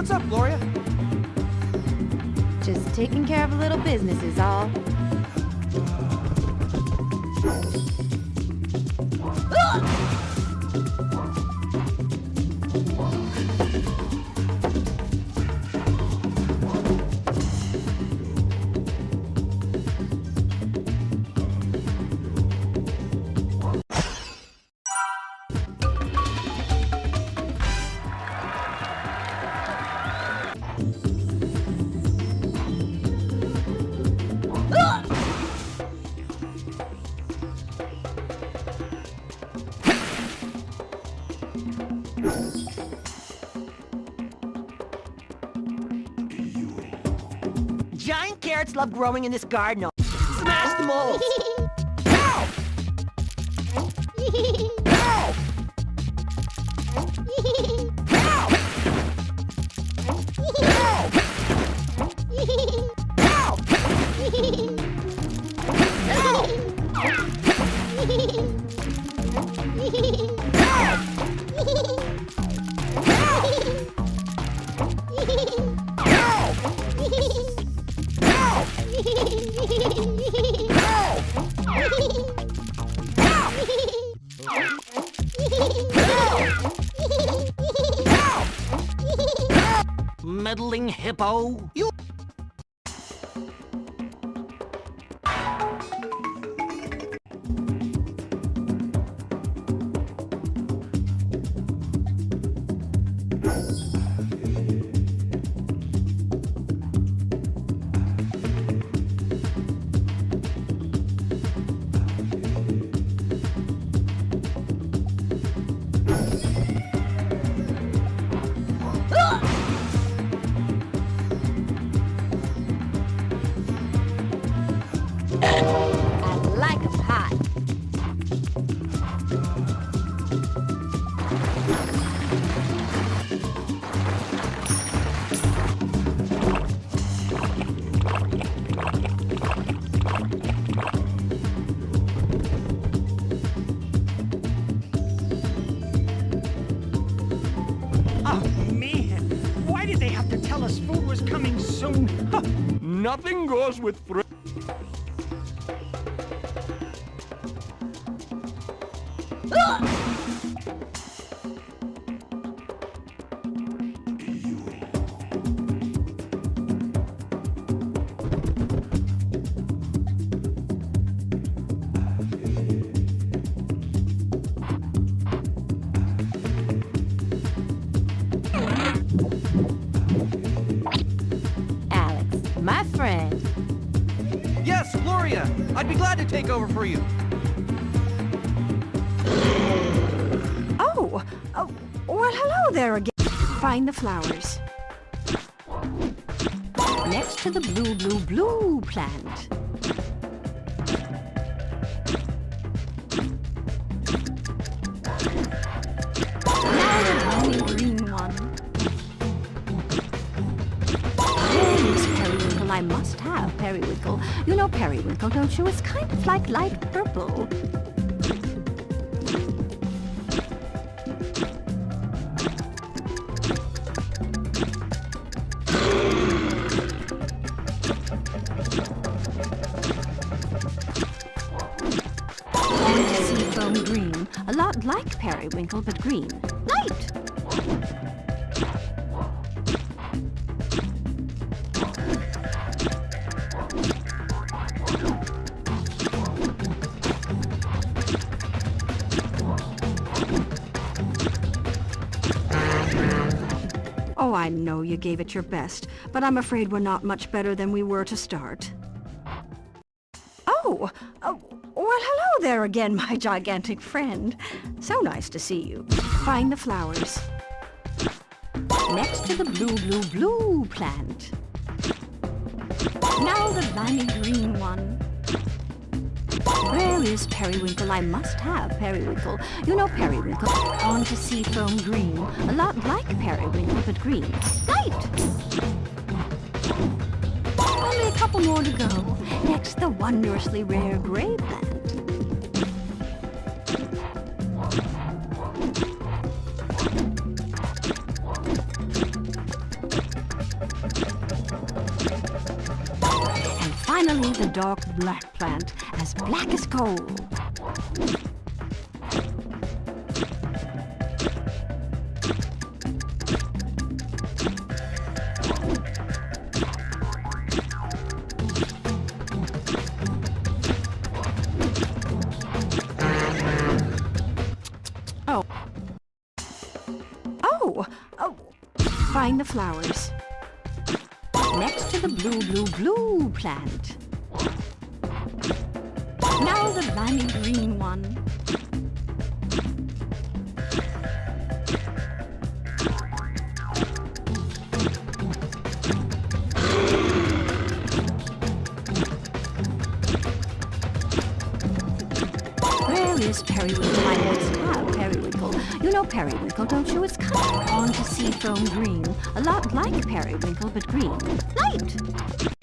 What's up, Gloria? Just taking care of a little business is all. Giant carrots love growing in this garden. Smash them all! Ow! Ow! Meddling hippo! I like 'em hot. Oh, man. Why did they have to tell us food was coming soon? Nothing goes with fr- Alex, my friend. Yes, Gloria! I'd be glad to take over for you. Oh, oh, well, hello there again. Find the flowers. Next to the blue, blue, blue plant. Now the green Periwinkle, I must have Periwinkle. You know Periwinkle, don't you? It's kind of like light purple. Like Periwinkle, but green. Light! Oh, I know you gave it your best, but I'm afraid we're not much better than we were to start. Oh, well, hello there again, my gigantic friend. So nice to see you. Find the flowers. Next to the blue, blue, blue plant. Now the limey green one. Where is Periwinkle? I must have Periwinkle. You know Periwinkle. On to sea foam green. A lot like Periwinkle, but green. Light! couple more to go. Next, the wondrously rare gray plant. And finally, the dark black plant, as black as coal. The flowers. Next to the blue, blue, blue plant. Now the limy green one. Where is Periwinkle? I must have ah, Periwinkle. You know Periwinkle, don't you? It's kind of on to seafoam green. A lot like Periwinkle, but green. Light!